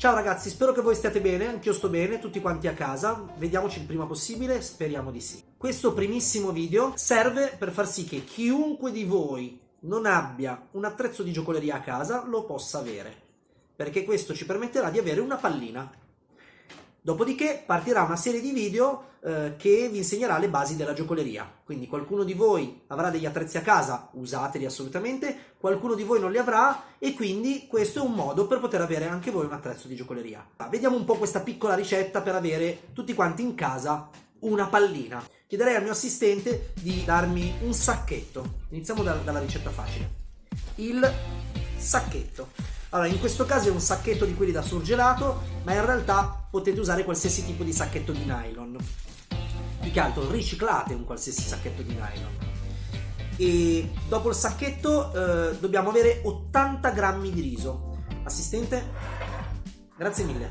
Ciao ragazzi, spero che voi stiate bene, anch'io sto bene, tutti quanti a casa, vediamoci il prima possibile, speriamo di sì. Questo primissimo video serve per far sì che chiunque di voi non abbia un attrezzo di giocoleria a casa lo possa avere, perché questo ci permetterà di avere una pallina Dopodiché partirà una serie di video eh, che vi insegnerà le basi della giocoleria. Quindi qualcuno di voi avrà degli attrezzi a casa, usateli assolutamente, qualcuno di voi non li avrà e quindi questo è un modo per poter avere anche voi un attrezzo di giocoleria. Vediamo un po' questa piccola ricetta per avere tutti quanti in casa una pallina. Chiederei al mio assistente di darmi un sacchetto. Iniziamo da, dalla ricetta facile. Il sacchetto. Allora, in questo caso è un sacchetto di quelli da surgelato, ma in realtà potete usare qualsiasi tipo di sacchetto di nylon. Più che altro riciclate un qualsiasi sacchetto di nylon. E dopo il sacchetto eh, dobbiamo avere 80 grammi di riso. Assistente? Grazie mille.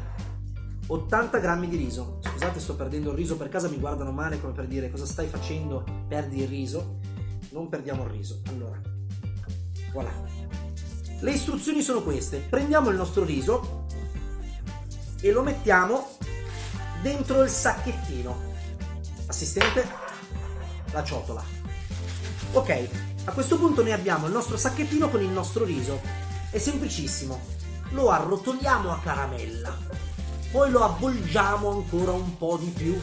80 grammi di riso. Scusate, sto perdendo il riso per casa, mi guardano male come per dire cosa stai facendo, perdi il riso. Non perdiamo il riso. Allora, voilà. Le istruzioni sono queste. Prendiamo il nostro riso e lo mettiamo dentro il sacchettino. Assistente, la ciotola. Ok, a questo punto noi abbiamo il nostro sacchettino con il nostro riso. È semplicissimo. Lo arrotoliamo a caramella, poi lo avvolgiamo ancora un po' di più,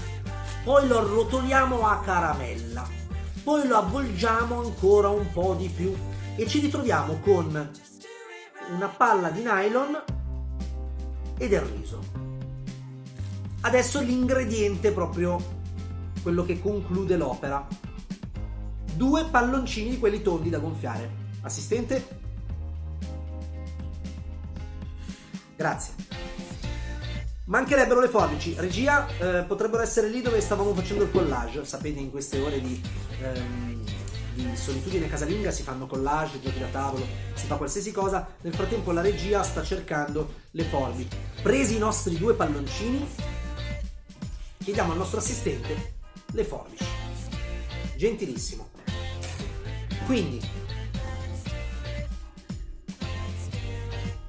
poi lo arrotoliamo a caramella, poi lo avvolgiamo ancora un po' di più e ci ritroviamo con una palla di nylon e del riso. Adesso l'ingrediente proprio quello che conclude l'opera. Due palloncini di quelli tondi da gonfiare. Assistente? Grazie. Mancherebbero le forbici. Regia, eh, potrebbero essere lì dove stavamo facendo il collage. Sapete, in queste ore di... Ehm, di solitudine casalinga si fanno collage, giochi da tavolo, si fa qualsiasi cosa. Nel frattempo la regia sta cercando le forbici. Presi i nostri due palloncini, chiediamo al nostro assistente le forbici. Gentilissimo. Quindi,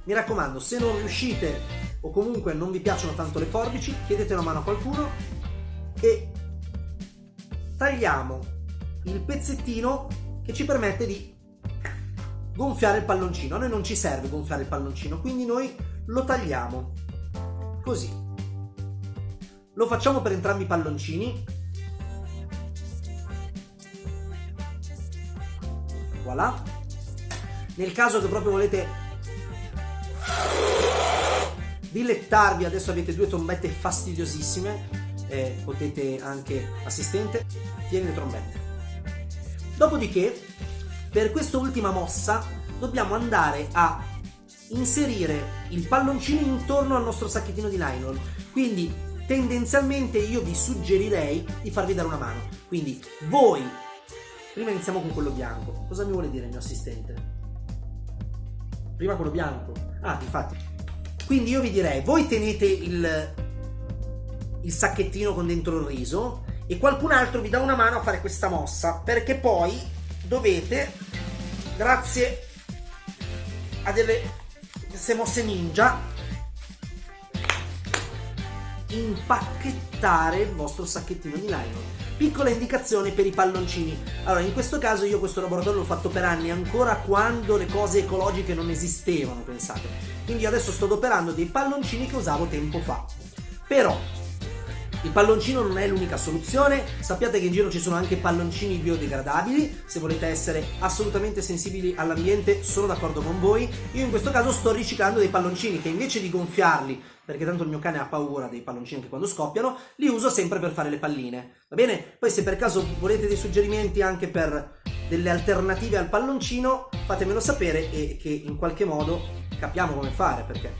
mi raccomando, se non riuscite o comunque non vi piacciono tanto le forbici, chiedete una mano a qualcuno e tagliamo il pezzettino che ci permette di gonfiare il palloncino. A noi non ci serve gonfiare il palloncino, quindi noi lo tagliamo così. Lo facciamo per entrambi i palloncini. Voilà. Nel caso che proprio volete dilettarvi, adesso avete due trombette fastidiosissime, eh, potete anche, assistente, tieni le trombette. Dopodiché, per quest'ultima mossa, dobbiamo andare a inserire il palloncino intorno al nostro sacchettino di nylon. Quindi, tendenzialmente io vi suggerirei di farvi dare una mano. Quindi, voi, prima iniziamo con quello bianco. Cosa mi vuole dire il mio assistente? Prima quello bianco. Ah, infatti. Quindi io vi direi, voi tenete il, il sacchettino con dentro il riso e qualcun altro vi dà una mano a fare questa mossa perché poi dovete grazie a delle queste mosse ninja impacchettare il vostro sacchettino di nylon. Piccola indicazione per i palloncini. Allora in questo caso io questo laboratorio l'ho fatto per anni ancora quando le cose ecologiche non esistevano pensate. Quindi adesso sto adoperando dei palloncini che usavo tempo fa. Però il palloncino non è l'unica soluzione, sappiate che in giro ci sono anche palloncini biodegradabili, se volete essere assolutamente sensibili all'ambiente sono d'accordo con voi. Io in questo caso sto riciclando dei palloncini che invece di gonfiarli, perché tanto il mio cane ha paura dei palloncini che quando scoppiano, li uso sempre per fare le palline, va bene? Poi se per caso volete dei suggerimenti anche per delle alternative al palloncino, fatemelo sapere e che in qualche modo capiamo come fare, perché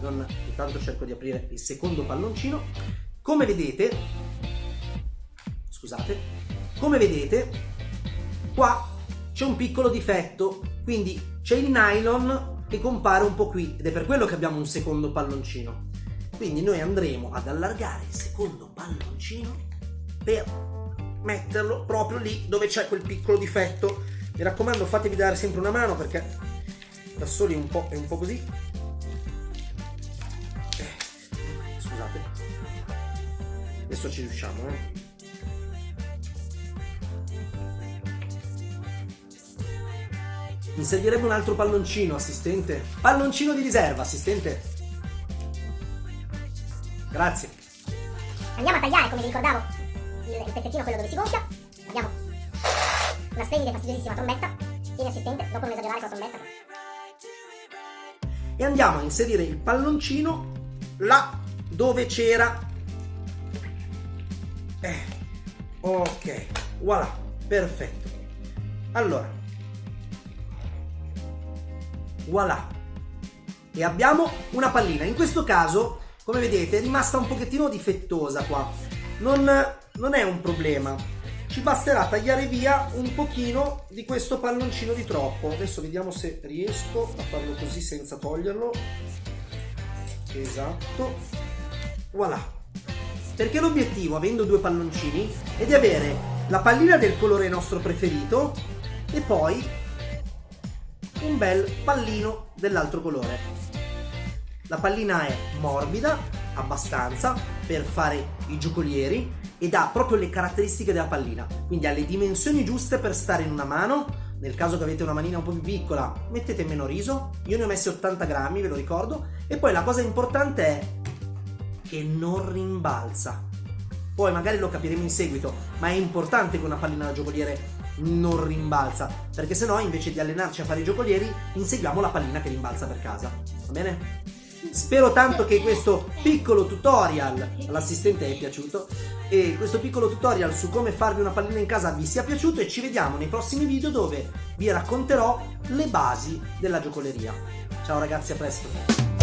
non, intanto cerco di aprire il secondo palloncino come vedete, scusate, come vedete, qua c'è un piccolo difetto, quindi c'è il nylon che compare un po' qui ed è per quello che abbiamo un secondo palloncino. Quindi noi andremo ad allargare il secondo palloncino per metterlo proprio lì dove c'è quel piccolo difetto. Mi raccomando fatevi dare sempre una mano perché da soli un po' è un po' così. Adesso ci riusciamo, eh. Mi servirebbe un altro palloncino, assistente. Palloncino di riserva, assistente. Grazie. Andiamo a tagliare, come vi ricordavo, il, il pezzettino quello dove si gonfia. Abbiamo una splendida e fastidiosissima trombetta. Tieni assistente, dopo non esagerare con la trombetta. E andiamo a inserire il palloncino là dove c'era. Eh. Ok, voilà, perfetto. Allora, voilà. E abbiamo una pallina. In questo caso, come vedete, è rimasta un pochettino difettosa qua. Non, non è un problema. Ci basterà tagliare via un pochino di questo palloncino di troppo. Adesso vediamo se riesco a farlo così senza toglierlo. Esatto. Voilà. Perché l'obiettivo, avendo due palloncini, è di avere la pallina del colore nostro preferito e poi un bel pallino dell'altro colore. La pallina è morbida, abbastanza, per fare i giocolieri ed ha proprio le caratteristiche della pallina, quindi ha le dimensioni giuste per stare in una mano, nel caso che avete una manina un po' più piccola mettete meno riso, io ne ho messi 80 grammi ve lo ricordo, e poi la cosa importante è che non rimbalza. Poi magari lo capiremo in seguito, ma è importante che una pallina da giocoliere non rimbalza, perché se no invece di allenarci a fare i giocolieri inseguiamo la pallina che rimbalza per casa. Va bene? Spero tanto che questo piccolo tutorial all'assistente è piaciuto e questo piccolo tutorial su come farvi una pallina in casa vi sia piaciuto e ci vediamo nei prossimi video dove vi racconterò le basi della giocoleria. Ciao ragazzi, a presto!